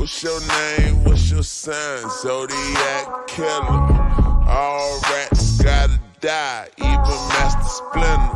What's your name? What's your sign? Zodiac killer. All rats gotta die, even